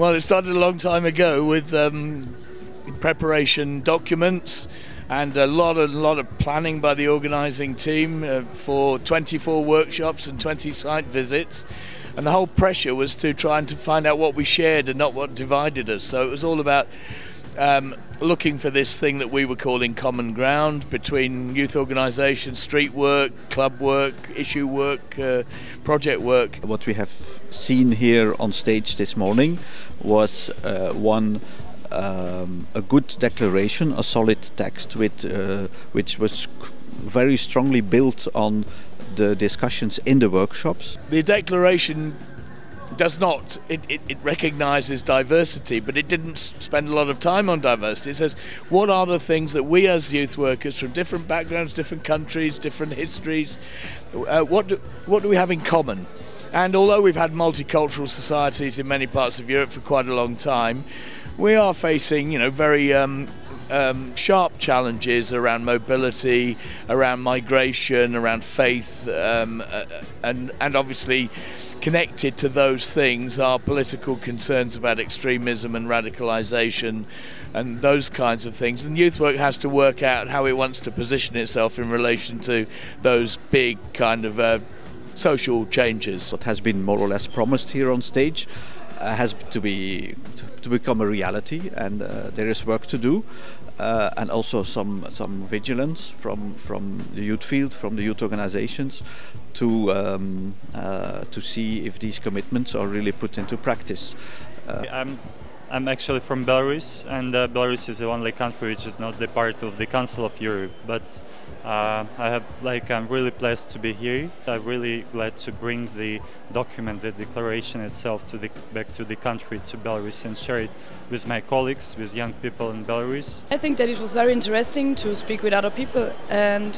Well, it started a long time ago with um, preparation documents and a lot of lot of planning by the organising team uh, for 24 workshops and 20 site visits. And the whole pressure was to try and to find out what we shared and not what divided us. So it was all about um, looking for this thing that we were calling common ground between youth organisations, street work, club work, issue work, uh, project work. What we have seen here on stage this morning was uh, one um, a good declaration, a solid text with uh, which was very strongly built on the discussions in the workshops. The declaration does not it, it, it, recognizes diversity but it didn't spend a lot of time on diversity. It says what are the things that we as youth workers from different backgrounds different countries different histories uh, what do, what do we have in common? And although we've had multicultural societies in many parts of Europe for quite a long time we are facing you know very um, um, sharp challenges around mobility, around migration, around faith, um, uh, and and obviously connected to those things are political concerns about extremism and radicalization and those kinds of things. And youth work has to work out how it wants to position itself in relation to those big kind of uh, social changes. What has been more or less promised here on stage has to be to, become a reality, and uh, there is work to do, uh, and also some some vigilance from from the youth field, from the youth organizations, to um, uh, to see if these commitments are really put into practice. Uh, I'm actually from Belarus, and uh, Belarus is the only country which is not the part of the Council of Europe. But uh, I have, like, I'm really pleased to be here. I'm really glad to bring the document, the declaration itself, to the, back to the country, to Belarus, and share it with my colleagues, with young people in Belarus. I think that it was very interesting to speak with other people and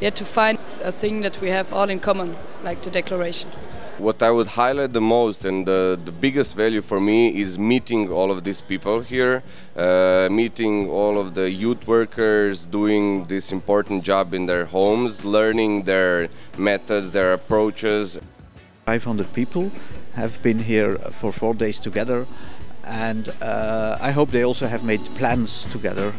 yeah, to find a thing that we have all in common, like the declaration. What I would highlight the most and the, the biggest value for me is meeting all of these people here, uh, meeting all of the youth workers doing this important job in their homes, learning their methods, their approaches. 500 people have been here for four days together and uh, I hope they also have made plans together.